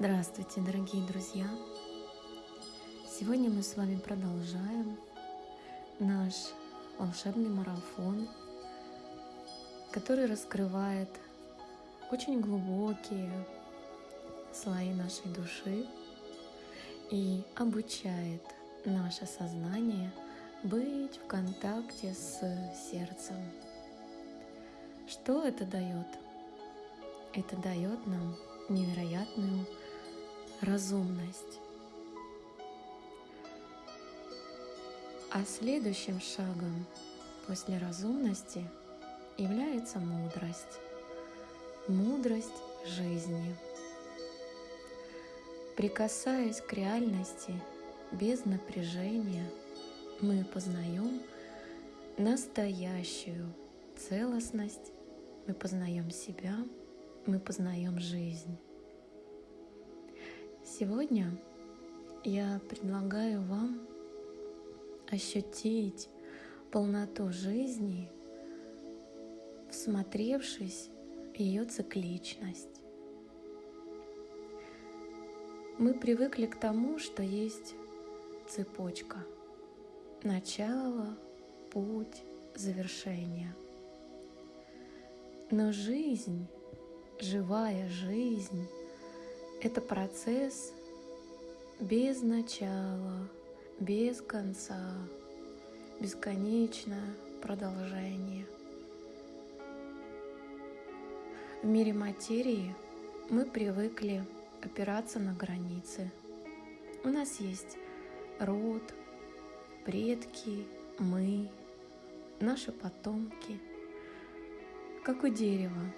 Здравствуйте, дорогие друзья! Сегодня мы с вами продолжаем наш волшебный марафон, который раскрывает очень глубокие слои нашей души и обучает наше сознание быть в контакте с сердцем. Что это дает? Это дает нам невероятную разумность. А следующим шагом после разумности является мудрость. Мудрость жизни. Прикасаясь к реальности без напряжения, мы познаем настоящую целостность, мы познаем себя, мы познаем жизнь. Сегодня я предлагаю вам ощутить полноту жизни, всмотревшись в ее цикличность. Мы привыкли к тому, что есть цепочка. Начало, путь, завершение. Но жизнь, живая жизнь, это процесс без начала, без конца, бесконечное продолжение. В мире материи мы привыкли опираться на границы. У нас есть род, предки, мы, наши потомки. Как у дерева,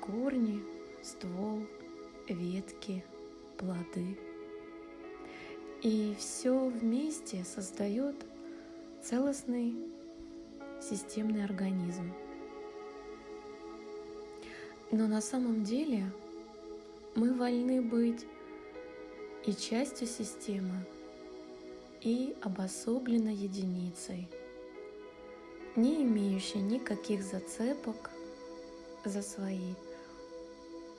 корни, ствол – ветки, плоды. И все вместе создает целостный системный организм. Но на самом деле мы вольны быть и частью системы, и обособленной единицей, не имеющей никаких зацепок за свои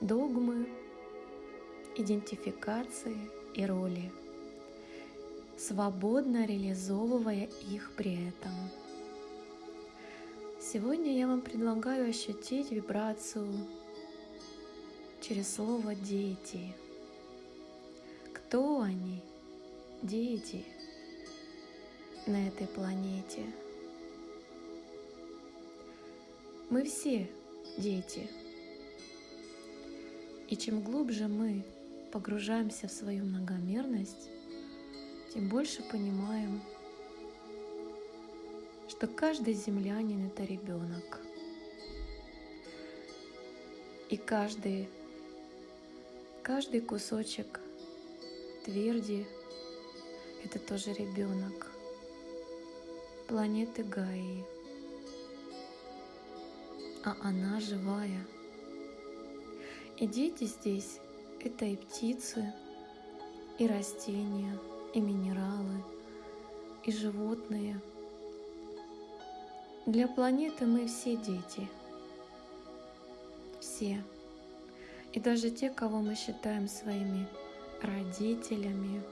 догмы, идентификации и роли, свободно реализовывая их при этом. Сегодня я вам предлагаю ощутить вибрацию через слово «дети». Кто они? Дети на этой планете. Мы все дети. И чем глубже мы погружаемся в свою многомерность, тем больше понимаем, что каждый землянин — это ребенок. И каждый, каждый кусочек тверди — это тоже ребенок планеты Гаи. А она живая. И дети здесь это и птицы, и растения, и минералы, и животные. Для планеты мы все дети. Все. И даже те, кого мы считаем своими родителями.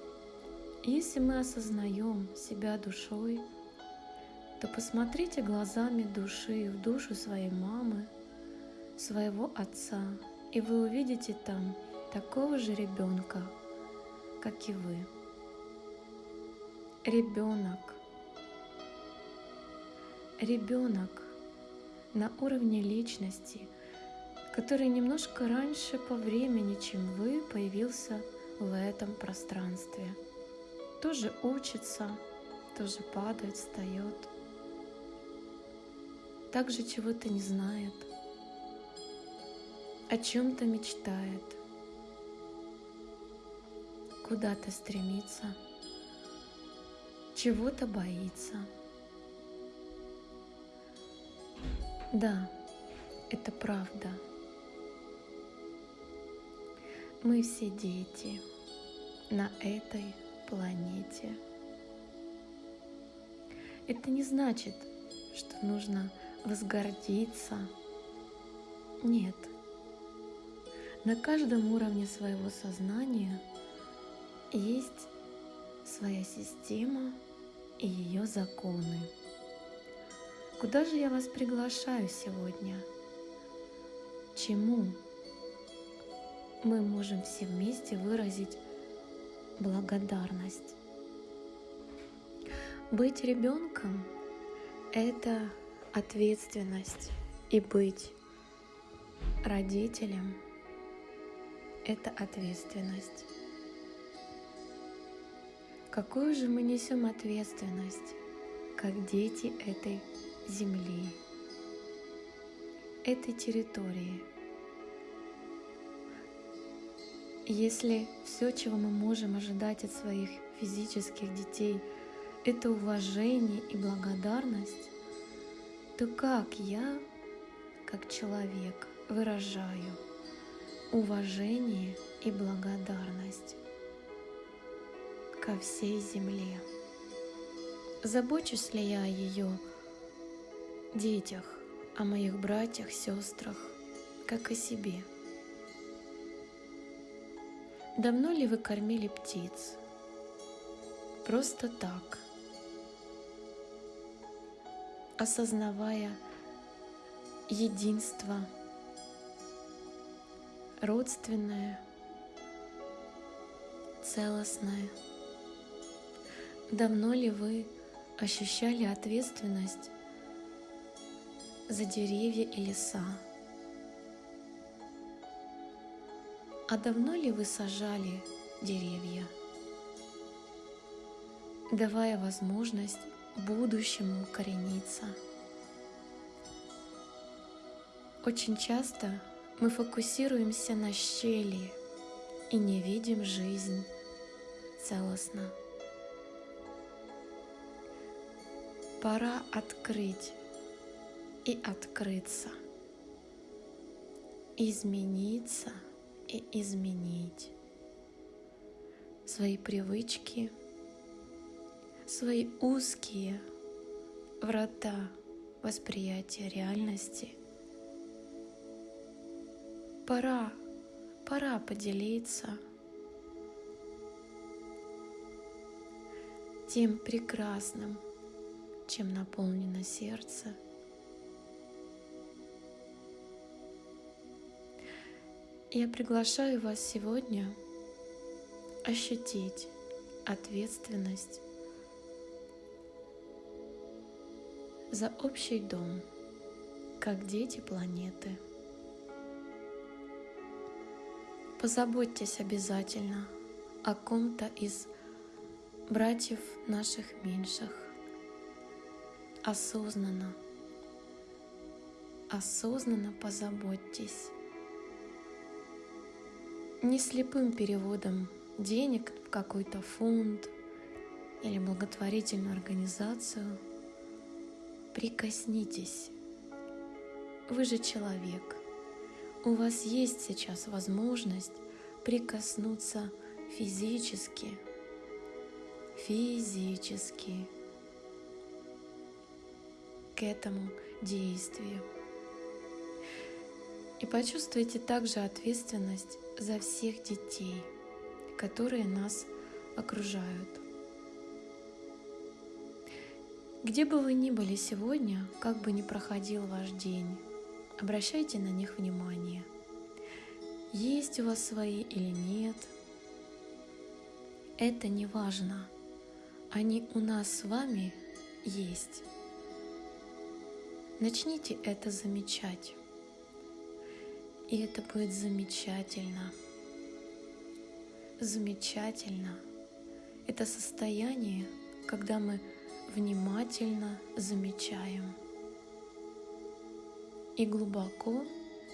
Если мы осознаем себя душой, то посмотрите глазами души в душу своей мамы, своего отца, и вы увидите там такого же ребенка, как и вы. Ребенок. Ребенок на уровне личности, который немножко раньше по времени, чем вы, появился в этом пространстве. Тоже учится, тоже падает, встает. Также чего-то не знает, о чем-то мечтает – куда-то стремится, чего-то боится. Да, это правда. Мы все дети на этой планете. Это не значит, что нужно возгордиться. Нет. На каждом уровне своего сознания есть своя система и ее законы. Куда же я вас приглашаю сегодня? Чему мы можем все вместе выразить благодарность? Быть ребенком – это ответственность, и быть родителем – это ответственность. Какую же мы несем ответственность, как дети этой земли, этой территории? Если все, чего мы можем ожидать от своих физических детей – это уважение и благодарность, то как я, как человек, выражаю уважение и благодарность ко всей земле? Забочусь ли я о ее детях, о моих братьях, сестрах, как о себе? Давно ли вы кормили птиц? Просто так – осознавая единство, родственное, целостное. Давно ли вы ощущали ответственность за деревья и леса? А давно ли вы сажали деревья, давая возможность будущему укорениться. Очень часто мы фокусируемся на щели и не видим жизнь целостно. Пора открыть и открыться, измениться и изменить свои привычки – свои узкие врата восприятия реальности. Пора, пора поделиться тем прекрасным, чем наполнено сердце. Я приглашаю вас сегодня ощутить ответственность за общий дом, как дети планеты. Позаботьтесь обязательно о ком-то из братьев наших меньших. Осознанно, осознанно позаботьтесь. Не слепым переводом денег в какой-то фонд или благотворительную организацию – Прикоснитесь. Вы же человек. У вас есть сейчас возможность прикоснуться физически. Физически к этому действию. И почувствуйте также ответственность за всех детей, которые нас окружают. Где бы вы ни были сегодня, как бы ни проходил ваш день, обращайте на них внимание. Есть у вас свои или нет, это не важно. Они у нас с вами есть. Начните это замечать. И это будет замечательно. Замечательно. Это состояние, когда мы внимательно замечаем и глубоко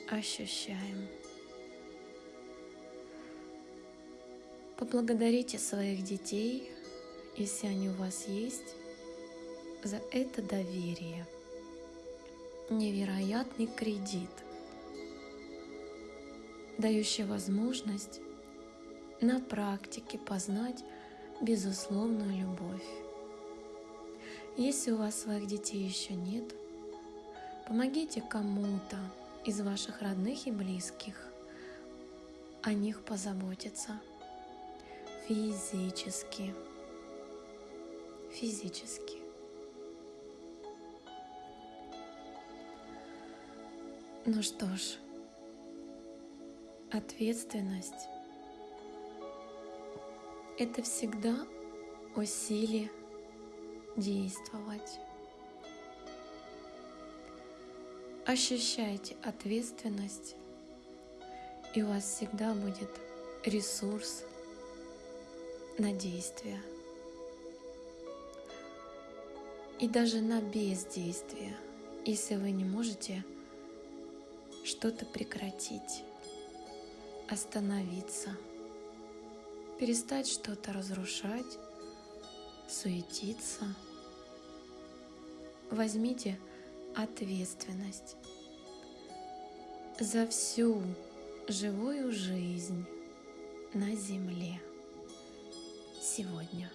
ощущаем. Поблагодарите своих детей, если они у вас есть, за это доверие. Невероятный кредит, дающий возможность на практике познать безусловную любовь. Если у вас своих детей еще нет, помогите кому-то из ваших родных и близких о них позаботиться физически. Физически. Ну что ж, ответственность – это всегда о силе действовать. Ощущайте ответственность, и у вас всегда будет ресурс на действие. И даже на бездействие, если вы не можете что-то прекратить, остановиться, перестать что-то разрушать, суетиться. Возьмите ответственность за всю живую жизнь на Земле сегодня.